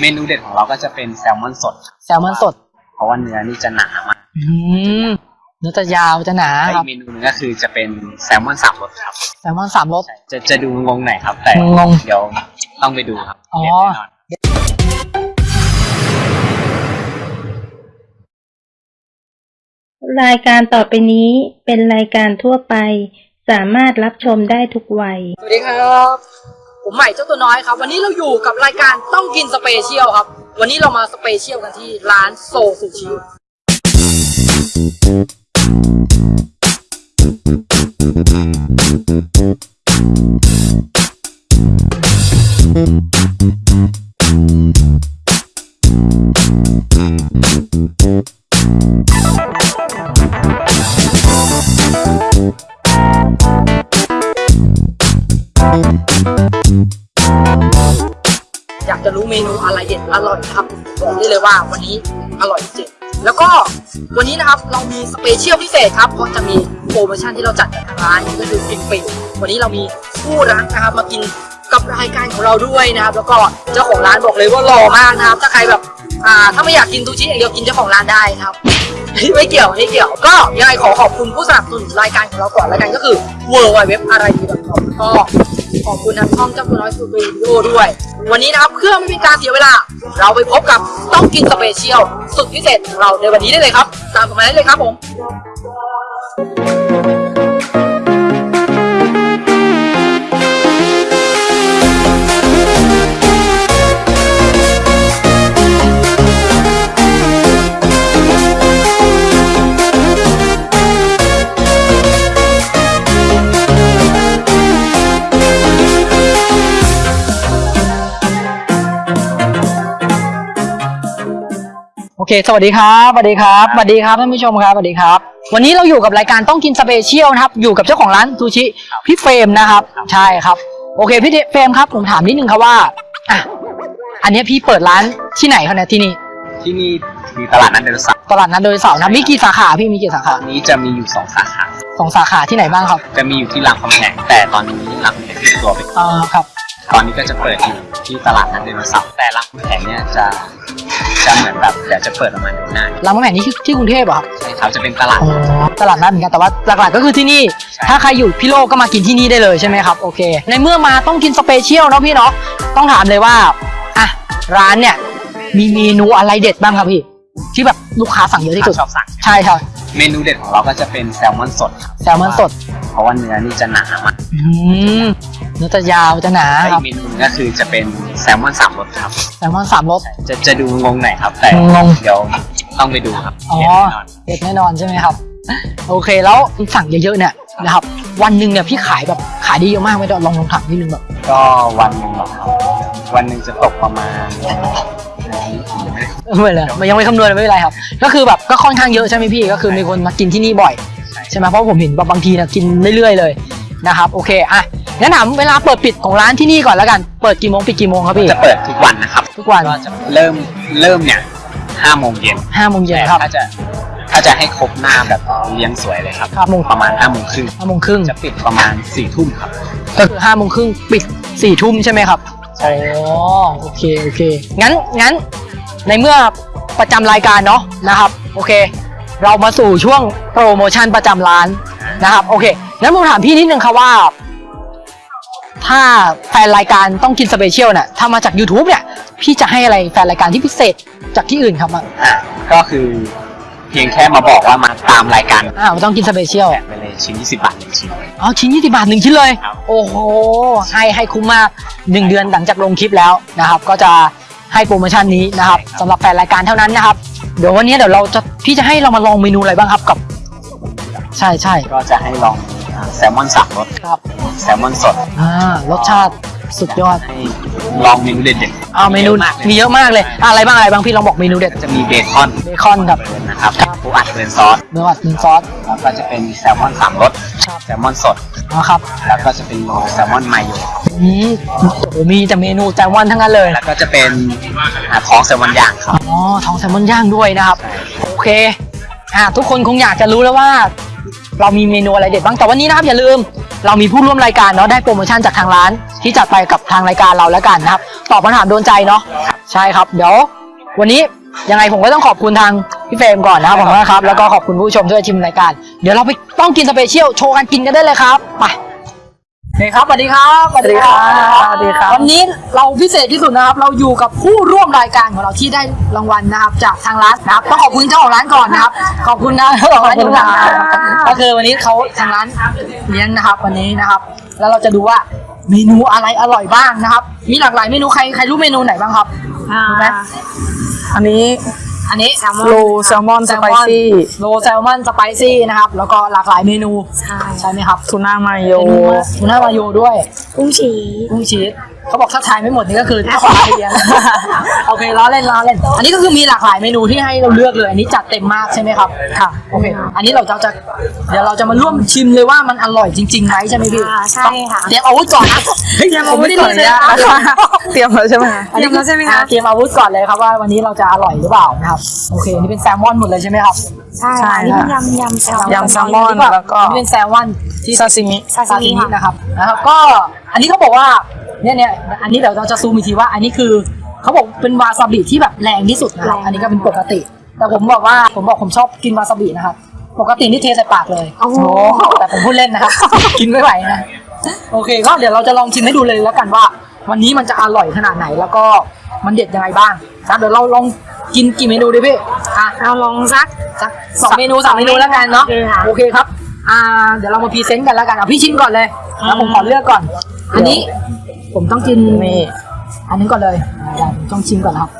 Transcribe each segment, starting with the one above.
เมนูเด็ดของเราก็จะเป็นแซลมอนสด แซลมอนสด เพราะว่าเนื้อนี่จะหนามากอืมเนื้อจะยาวจะหนาและคอีรับกเมนูหนึงก็คือจะเป็นแซลมอนสามรสครับ แซลมอนสามรส จะจะดูงงหน่อยครับ แต่งงเดี๋ยวต้องไปดูครับอ๋อ เด็ดแน่นอน รายการต่อไปนี้เป็นรายการทั่วไป สามารถรับชมได้ทุกวัย สวัสดีครครับ ผมใหม่เจ้าตัวน้อยครับ วันนี้เราอยู่กับรายการต้องกิน special ครับ วันนี้เรามา special กันที่ร้านโซซูชิ อยากจะรู้เมนูอะไรเด็ดอร่อยนะครับบอกได้เลยว่าวันนี้อร่อยจริงแล้วก็วันนี้นะครับเรามี special พิเศษครับเพราะจะมีโปรโมชั่นที่เราจัดกับทางร้านก็คือฟินฟินวันนี้เรามีคู่รักนะครับมากินกับรายการของเราด้วยนะครับ แล้วก็เจ้าของร้านบอกเลยว่าหล่อมากนะครับ ถ้าใครแบบอ่าถ้าไม่อยากกินซูชิอย่างเดียวกินเจ้าของร้านได้นะครับไม่เกี่ยวไม่เกี่ยวก็ยังไงขอขอบคุณผู้สนับสนุนรายการของเราก่อนรายการก็คือ w w w อะไรดี .com ก็ ขอบคุณทางช่องเจ้าตัวน้อยสตูดิโอด้วย วันนี้นะครับเพื่อไม่เป็นการเสียเวลา เราไปพบกับต้องกินสเปเชียลสุดพิเศษของเราในวันนี้ได้เลยครับ ตามผมมาได้เลยครับผม โอเคสวัสดีครับสวัสดีครับสวัสดีครับท่านผู้ชมครับสวัสดีครับ วันนี้เราอยู่กับรายการต้องกิน special นะครับอยู่กับเจ้าของร้านซูชิพี่เฟรมนะครับใช่ครับโอเคพี่เฟรมครับผมถามนิดนึงครับว่าอะอันเนี้ยพี่เปิดร้านที่ไหนครับเนี่ยที่นี่ที่นี่มีตลาดนัดเดลสับตลาดนัดโดยเสาร์นะมีกี่สาขาพี่มีกี่สาขาตอนนี้จะมีอยู่สองสาขาสองสาขาที่ไหนบ้างครับ จะมีอยู่ที่รามคำแหงแต่ตอนนี้รามคำแหงปิดตัวไปก่อนอ่าครับ ตอนนี้ก็จะเปิดอยู่ที่ตลาดนัดเดลสับแต่รามคำแหงเนี่ยจะ จะเหมือนแบบเดี๋ยวจะเปิดประมาณเดือนหน้ารามคำแหงนี่คือที่กรุงเทพเหรอครับใช่ครับจะเป็นตลาด อ๋อตลาดนัดเหมือนกันแต่ว่าหลักๆก็คือที่นี่ ใช่ ถ้าใครอยู่พิษณุโลกก็มากินที่นี่ได้เลยใช่ไหมครับโอเค ในเมื่อมาต้องกิน special เนาะพี่เนาะต้องถามเลยว่าอะร้านเนี่ยมีเมนูอะไรเด็ดบ้างครับพี่ ที่แบบลูกค้าสั่งเยอะที่สุดชอบสั่ง ใช่ครับเมนูเด็ดของเราก็จะเป็นแซลมอนสดครับแซลมอนสดเพราะว่าเนื้อนี่จะหนามาก อืมเนื้อจะยาวจะหนาและคอีรับกเมนูหนึงก็คือจะเป็นแซลมอนสามรสครับ แซลมอนสามรส จะจะดูงงหน่อยครับ แต่งง เดี๋ยวต้องไปดูครับอ๋อเด็ดแน่นอน เด็ดแน่นอนใช่ไหมครับ โอเคแล้วสั่งเยอะๆเนี่ยนะครับวันหนึ่งเนี่ยพี่ขายแบบขายได้เยอะมากไหมลองลองถามนิดนึงแบบก็วันหนึ่งเหรอครับ วันหนึ่งจะตกประมาณยังไม่ได้ไม่เป็นไรมันยังไม่คำนวณเลยไม่เป็นไรครับ ก็คือแบบก็ค่อนข้างเยอะใช่ไหมพี่ก็คือมีคนมากินที่นี่บ่อย ใช่ไหมเพราะผมเห็นแบบบางทีนะกินเรื่อยๆเลย นะครับโอเคอะงั้นถามเวลาเปิดปิดของร้านที่นี่ก่อนแล้วกันเปิดกี่โมงปิดกี่โมงครับพี่จะเปิดทุกวันนะครับทุกวันก็จะเริ่มเริ่มเนี่ยห้าโมงเย็นห้าโมงเย็นแต่ครับถ้าจะถ้าจะให้ครบหน้าแบบเลี้ยงสวยเลยครับครับโมงประมาณห้าโมงครึ่งห้าโมงครึ่งจะปิดประมาณสี่ทุ่มครับก็คือห้าโมงครึ่งปิดสี่ทุ่มใช่ไหมครับอ๋อโอเคโอเคงั้นงั้นในเมื่อประจำรายการเนาะนะครับโอเค เรามาสู่ช่วงโปรโมชั่นประจำร้าน นะครับโอเคงั้นผมถามพี่นิดนึงครับว่า ถ้าแฟนรายการต้องกิน special เนี่ยถ้ามาจาก YouTube เนี่ย พี่จะให้อะไรแฟนรายการที่พิเศษจากที่อื่นครับอะอะก็คือเพียงแค่มาบอกว่ามาตามรายการอ่าต้องกินสเปเชียลแจกไปเลยชิ้น20บาทหนึ่งชิ้น อ๋อชิ้นยี่สิบบาทหนึ่งชิ้นเลย ครับ โอ้โห ให้ให้คุ้มมากหนึ่งเดือนหลังจากลงคลิปแล้วนะครับ ก็จะให้โปรโมชั่นนี้นะครับสำหรับแฟนรายการเท่านั้นนะครับ เดี๋ยววันนี้เดี๋ยวเราจะพี่จะให้เรามาลองเมนูอะไรบ้างครับกับ ใช่ใช่ก็จะให้ลองอ่าแซลมอนสามรสครับแซลมอนสดอ่ารสชาติสุดยอดให้ลองเมนูเด็ดๆอ่าเมนูเยอะมากเลยมีเยอะมากเลยอะอะไรบ้างอะไรบ้างพี่ลองบอกเมนูเด็ดก็จะมีเบคอนเบคอนกับ burn นะครับปูอัด burn ซอสเนื้ออัดหนึ่งซอสแล้วก็จะเป็นแซลมอนสามรสครับแซลมอนสดนะครับแล้วก็จะเป็นโรลแซลมอนไมโยอืมโอ้โหมีแต่เมนูแซลมอนทั้งนั้นเลย แล้วก็จะเป็นอ่าท้องแซลมอนย่างครับอ๋อท้องแซลมอนย่างด้วยนะครับโอเคอ่าทุกคนคงอยากจะรู้แล้วว่า เรามีเมนูอะไรเด็ดบ้างแต่วันนี้นะครับอย่าลืม เรามีผู้ร่วมรายการเนาะได้โปรโมชั่นจากทางร้าน ที่จัดไปกับทางรายการเราแล้วกันนะครับตอบคำถามโดนใจเนาะใช่ครับ เดี๋ยว วันนี้ยังไงผมก็ต้องขอบคุณทางพี่เฟรมก่อนนะครับผมนะครับแล้วก็ขอบคุณผู้ชมที่มาชมรายการ เดี๋ยวเราไปต้องกิน special โชว์กันกินกันได้เลยครับไปโอ เคครับสวัสดีครับสวัสดีครับสวัสดีครับ วันนี้เราพิเศษที่สุดนะครับ เราอยู่กับผู้ร่วมรายการของเราที่ได้รางวัลนะครับ จากทางร้านนะครับต้องขอบคุณเจ้าของร้านก่อนนะครับ ขอบคุณนะเจ้าของร้านขอบคุณครับก็คือวันนี้เขาทางร้านเลี้ยงนะครับ วันนี้นะครับ แล้วเราจะดูว่าเมนูอะไรอร่อยบ้างนะครับ มีหลากหลายเมนูใครใครรู้เมนูไหนบ้างครับรู้ไหมอันนี้ อันนี้โรลแซลมอน spicy โรลแซลมอน spicy นะครับ แล้วก็หลากหลายเมนู ใช่ใช่ไหมครับทูน่ามาโยทูน่ามาโยด้วยกุ้งชีสกุ้งชีส เขาบอกถ้าทายไม่หมดนี่ก็คือเจ้าของร้านเลี้ยงโอเคล้อเล่นล้อเล่น อันนี้ก็คือมีหลากหลายเมนูที่ให้เราเลือกเลย อันนี้จัดเต็มมากใช่ไหมครับ ค่ะ โอเค อันนี้เราจะจะ เดี๋ยวเราจะมาร่วมชิมเลยว่ามันอร่อยจริงๆไหมใช่ไหมพี่อ่าใช่ค่ะ เตรียมอาวุธก่อนนะเฮ้ยผมไม่ได้ขอเรียนอเลนุยญาตนะนะคะเตรียมแล้วใช่ไหมคะอันนี้เตรียมแล้วใช่ไหมคะอ่าเตรียมอาวุธก่อนเลยครับว่าวันนี้เราจะอร่อยหรือเปล่านะครับ โอเค นี่เป็นแซลมอนหมดเลยใช่ไหมครับ ใช่ใช่ค่ะอันนี่เป็นค่ะยำยำแซลมอนยำแซลมอนแล้วก็อันนี้เป็นแซลมอนที่ซาซิมิซาซาซิซิมิมินะครับ นะครับก็ อันนี้เขาบอกว่าเนี่ยเนี่ยอันนี้เดี๋ยวเราจะซูมอีกทีว่า อันนี้คือเขาบอกเป็นวาซาบิที่แบบแรงที่สุดนะครับอันนี้ก็เป็นปกติ แต่ผมบอกว่าผมบอกผมชอบกินวาซาบินะครับปกตินี่เทใส่ปากเลยโอ้โหแต่ผมพูดเล่นนะครับ กินไม่ไหวนะโอเคก็เดี๋ยวเราจะลองชิมให้ดูเลยแล้วกันว่า วันนี้มันจะอร่อยขนาดไหนแล้วก็มันเด็ดยังไงบ้างครับเดี๋ยวเราลองกินกี่เมนูดีพี่อะเราลองสักสักสองเมนูสามเมนูแล้วกันเนาะโอเคค่ะโอเคครับอ่าเดี๋ยวเรามา present กันแล้วกันเอาพี่ชิมก่อนเลยแล้วผมขอเลือกก่อน อันนี้ผมต้องกินนี่อันนี้ก่อนเลยเดี๋ยวผมต้องชิมก่อนครับ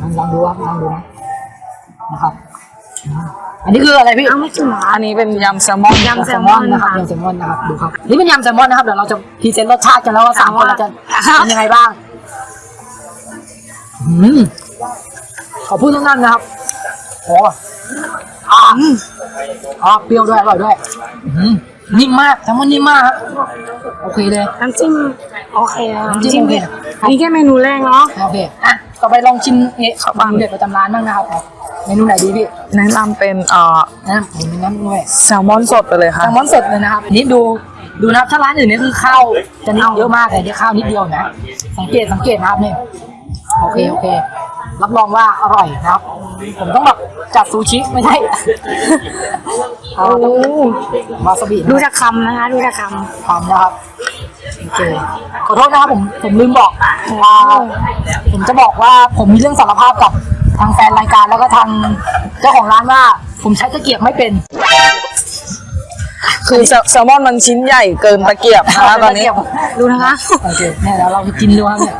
ลองลองดูครับลองดูนะนะครับ อันนี้คืออะไรพี่เอาไม่กินเหรออันนี้เป็นยำแซลมอนยำแซลมอนนะครับยำแซลมอนนะครับดูครับนี่เป็นยำแซลมอนนะครับเดี๋ยวเราจะพรีเซนต์รสชาติกันแล้วว่าสามคนเราจะเป็นยังไงบ้างอืมขอพูดสั้นๆนะครับโอ้อ่าอ๋อเปรี้ยวด้วยอร่อยด้วยอืม นิ่มมากแซลมอนนิ่มมากครับโอเคเลย น้ำจิ้มโอเคอะน้ำจิ้มโอเคอันนี้แค่เมนูแรกเนาะโอเคอะต่อไปลองชิมเนี่ยเมนูเด็ดประจำร้านบ้างนะครับเมนูไหนดีพี่แนะนำเป็นเอ่อนะผมมีน้ำด้วยแซลมอนสดไปเลยแซค่ะลมอนสดเลยนะครับอันนี้ดูดูนะครับถ้าร้านอื่นนี่คือข้าวจะนิดเยอะมากแต่นี่ข้าวนิดเดียวนะ สังเกตสังเกตนะครับนี่ โอเคโอเค รับรองว่าอร่อยนะครับ ผมต้องแบบจัดซูชิไม่ใช่ โอ้วาซาบิดูนะจากคำนะคะ ดูจากคทำนะครับโอเคขอโทษนะครับผมผมลืมบอกอ่าผมจะบอกว่าผมมีเรื่องสารภาพกับทางแฟนรายการแล้วก็ทางเจ้าของร้านว่า ผมใช้ตะเกียบไม่เป็นคือแซลแซลมอนมันชิ้นใหญ่เกินตะเกียบนะคะตอนนี้ำดูนะคะโอเคเนี่ยเดี๋ยวเราไปกินดูครับเนี่ย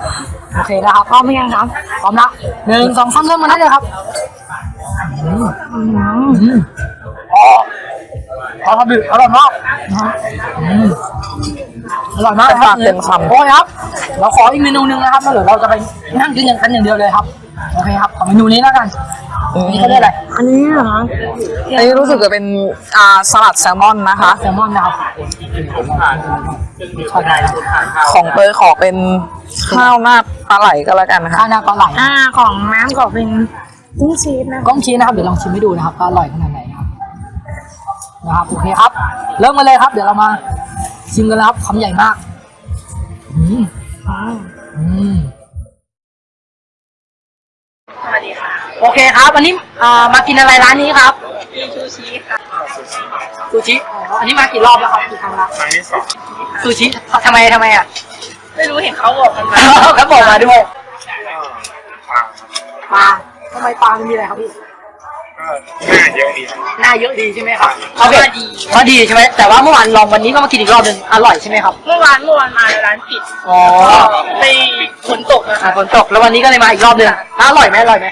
โอเคนะครับพร้อมไหมยังครับพร้อมละหนึ่งสองสามเริ่มมาได้เลยครับอืมอืมอ๋อวาซาบิอร่อยมากนะฮะอืมอร่อยมากนะคปารับกเต็มคำโอ้ยครับ เราขออีกเมนูหนึ่งนะครับแล้วเดี๋ยวเราจะไปนั่งกินกันอย่างเดียวเลยครับ โอเคครับ ขอเมนูนี้แล้วกันอืม นี่เขาเรียกอะไร อันนี้เหรออันนี้รู้สึกจะเป็นอ่าสลัดแซลมอนนะคะ แซลมอนนะครับชอบได้ครับของเตยขอเป็นข้าวหน้าปลาไหลก็แล้วกันนะคะข้าวหน้าปลาไหลอ่าของน้ำขอเป็นกุ้งชีสนะกล้องชี้นะครับ เดี๋ยวลองชิมให้ดูนะครับว่าอร่อยขนาดไหนนะครับ นะครับ โอเคครับ เริ่มกันเลยครับ เดี๋ยวเรามาชิมกันแล้วครับคำใหญ่มาก อืมอืมสวัสดีค่ะ โอเคครับวันนี้อ่ามากินอะไรร้านนี้ครับซูชิค่ะซูชิอ๋ออันนี้มากี่รอบแล้วครับกี่ครั้งแล้วครั้งที่สองซูชิทำไมทำไมอะ ไม่รู้เห็นเขาบอกกันมาเขาบอกมาด้วยปลาทำไมปลามันมีอะไรครับพี่หน้าเยอะดีใช่ไหมครับโอเคดีก็ดีใช่ไหมแต่ว่าเมื่อวานลองวันนี้ก็มากินอีกรอบหนึ่งอร่อยใช่ไหมครับ เมื่อวานเมื่อวานมาร้านปิด อ๋อไปฝนตกนะอ่าฝนตกแล้ววันนี้ก็เลยมาอีกรอบหนึ่งอะอร่อยไหมอร่อยไหม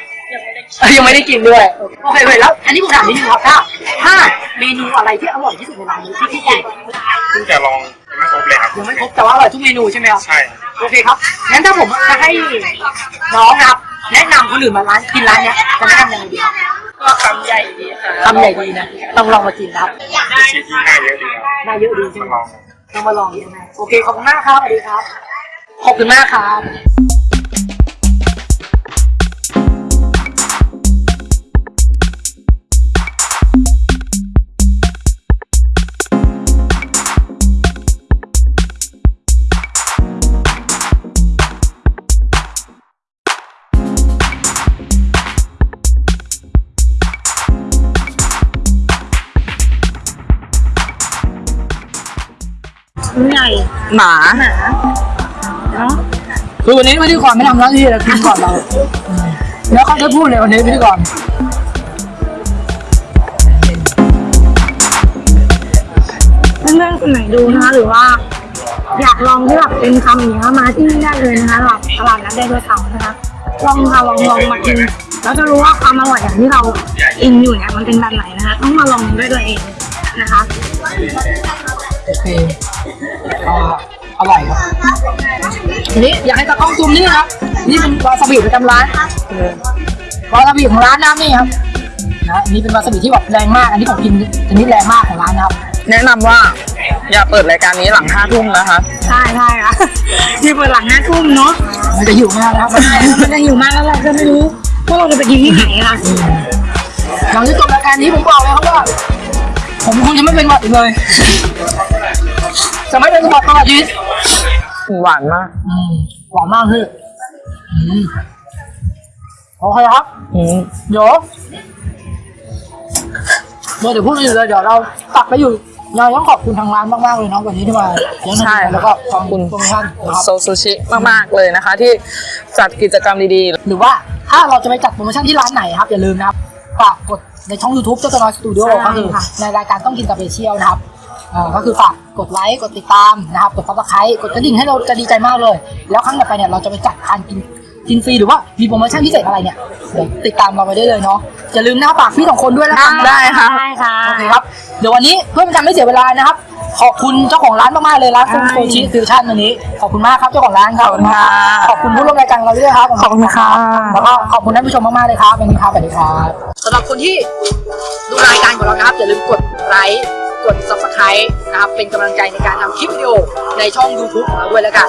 ยังไม่ได้กินเอ้ยยังไม่ได้กินด้วย โอเคเลยแล้ว อันนี้ผมถามนิดนึงครับถ้าถ้าเมนูอะไรที่อร่อยที่สุดในร้านนี้ที่ที่เด็ดเพิ่งจะลองยังไม่ครบเลยครับยังไม่ครบแต่ว่าอร่อยทุกเมนูใช่ไหมครับใช่โอเคครับงั้นถ้าผมจะให้น้องนะครับ แนะนำคนอื่นมาร้านกินร้านเนี้ยจะแนะนำยังไงดีครับก็คำใหญ่ดีค่ะทำใหญ่ดีนะต้องลองมากินนะครับชีที่หน้าเยอะดีครับน่าเยอะดีใช่ไหมมาลองต้องมาลองใช่ไหมโอเคขอบคุณมากครับสวัสดีครับขอบคุณมากครับ ใหญ่หนาหนาเนาะคือวันนี้พิธีกรไม่ทำหน้าที่เลยกินก่อนเราอืมแล้วเขาจะพูดเลยวันนี้พิธีกรเพื่อนๆคนไหนดูนะคะหรือว่า อยากลองที่แบบเป็นคำอย่างเงี้ยมาที่นี่ได้เลยนะคะแบบตลาดนัดได้ด้วยเขานะคะลองค่ะลองลองมากินแล้วจะรู้ว่าความอร่อยอย่างที่เราอินอยู่เนี่ยมันเป็นแบบไหนนะคะ ต้องมาลองด้วยตัวเองนะคะโอเค อ่าอร่อยครับทีนี้อยากให้ตากล้องซูมนี่ครับ นี่เป็นวาซาบิประจำร้านวาซาบิของร้านน้ำนี่ครับนะอันนี่เป็นวาซาบิที่แบบแรงมาก อันนี้ผมกินชนิดแรงมากของร้านนะครับ แนะนำว่าอย่าเปิดรายการนี้หลังห้าทุ่มนะคะ ใช่ใช่ค่ะที่เปิดหลังห้าทุ่มเนาะ มันจะหิวมากนะครับใช่มันจะหิวมากแล้วเราจะไม่รู้ว่าเราจะไปกินที่ไหนค่ะหลังจากจบรายการนี้ผมบอกเลยครับว่า ผมคงจะไม่เป็นหวัดอีกเลย จะไม่เป็นหวัดตลอดชีวิตหวานมากอืมหวานมากพี่อืมโอเคครับอืมเดี๋ยวเมื่อเดี๋ยวพูดอยู่เลยเดี๋ยวเราตักไปอยู่เราต้องขอบคุณทางร้านมากๆเลยเนาะวันนี้ที่มาเลี้ยงใช่เราแล้วก็ขอบคุณโปรโมชั่นนะครับโซซูชิมากๆเลยนะคะ ที่จัดกิจกรรมดีหรือว่าถ้าเราจะไปจัดโปรโมชั่นที่ร้านไหนครับ อย่าลืมนะครับฝากกดในช่อง YouTube เจ้าตัวน้อยสตูดิโอใช่ก็คือค่ะในรายการต้องกิน special นะครับอ่า ก็คือฝากกดไลค์กดติดตามนะครับกด subscribe กดกระดิ่งให้เราจะดีใจมากเลย แล้วครั้งต่อไปเนี่ยเราจะไปจัดการกินกินฟรีหรือว่ามีโปรโมชั่นพิเศษอะไรเนี่ยเดี๋ยวติดตามเราไปได้เลยเนาะอย่าลืมนะฝากพี่สองคนด้วยแล้วกันนะได้ค่ะได้ค่ะโอเคครับเดี๋ยววันนี้เพื่อเป็นการไม่เสียเวลานะครับ ขอบคุณเจ้าของร้านมากๆเลยร้านคุณซูชิฟิวชั่นวันนี้ ขอบคุณมากครับเจ้าของร้านครับขอบคุณค่ะขอบคุณผู้ร่วมรายการเราด้วยครับขอบคุณค่ะแล้วก็ขอบคุณท่านผู้ชมมากๆเลยครับวันนี้ครับสวัสดีครับสำหรับคนที่ดูรายการของเรานะครับอย่าลืมกดไลค์ กด subscribe นะครับ เป็นกำลังใจในการทำคลิปวิดีโอในช่อง YouTube ของเราด้วยแล้วกัน